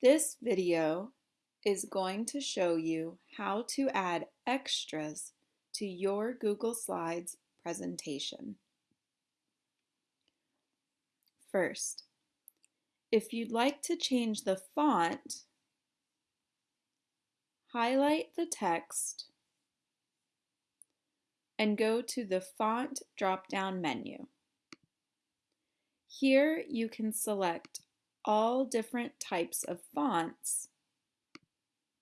This video is going to show you how to add extras to your Google Slides presentation. First, if you'd like to change the font, highlight the text and go to the Font drop-down menu. Here you can select all different types of fonts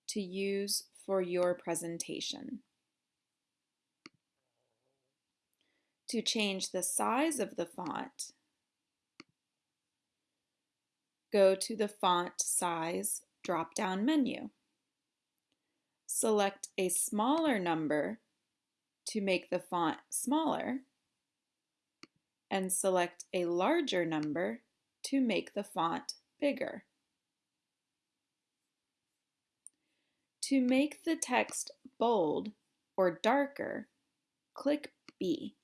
to use for your presentation. To change the size of the font, go to the Font Size drop-down menu. Select a smaller number to make the font smaller and select a larger number to make the font bigger. To make the text bold or darker, click B.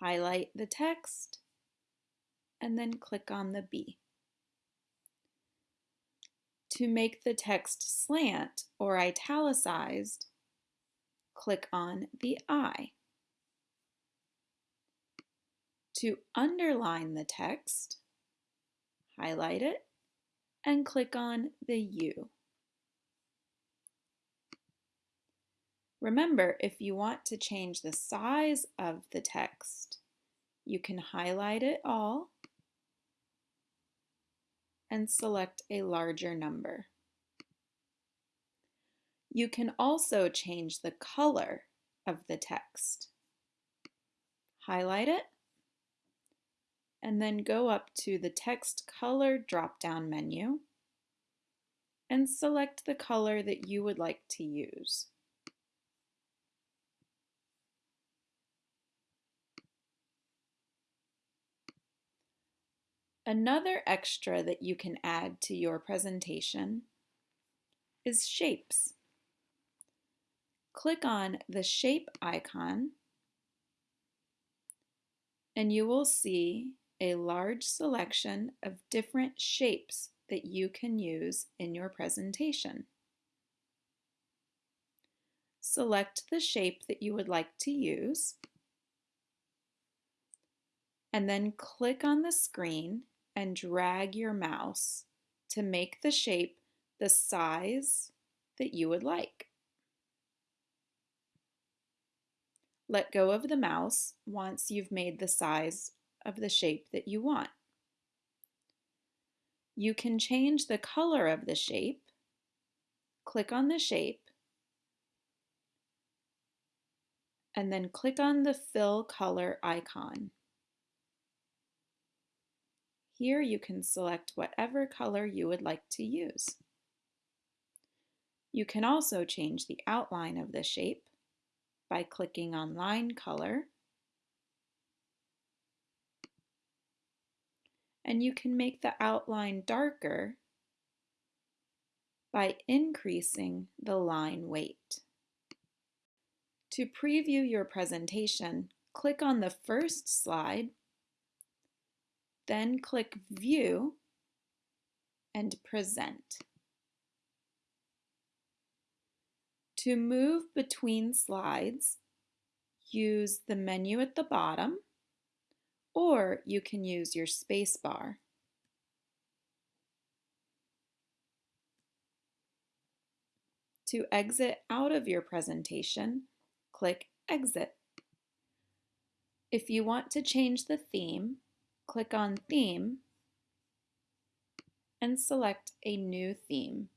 Highlight the text and then click on the B. To make the text slant or italicized, click on the I. To underline the text, highlight it and click on the U. Remember, if you want to change the size of the text, you can highlight it all and select a larger number. You can also change the color of the text. Highlight it and then go up to the text color drop-down menu and select the color that you would like to use. Another extra that you can add to your presentation is shapes. Click on the shape icon and you will see a large selection of different shapes that you can use in your presentation. Select the shape that you would like to use and then click on the screen and drag your mouse to make the shape the size that you would like. Let go of the mouse once you've made the size of the shape that you want. You can change the color of the shape. Click on the shape and then click on the fill color icon. Here you can select whatever color you would like to use. You can also change the outline of the shape by clicking on Line Color. And you can make the outline darker by increasing the line weight. To preview your presentation, click on the first slide then click View and Present. To move between slides, use the menu at the bottom, or you can use your space bar. To exit out of your presentation, click Exit. If you want to change the theme, click on Theme and select a new theme.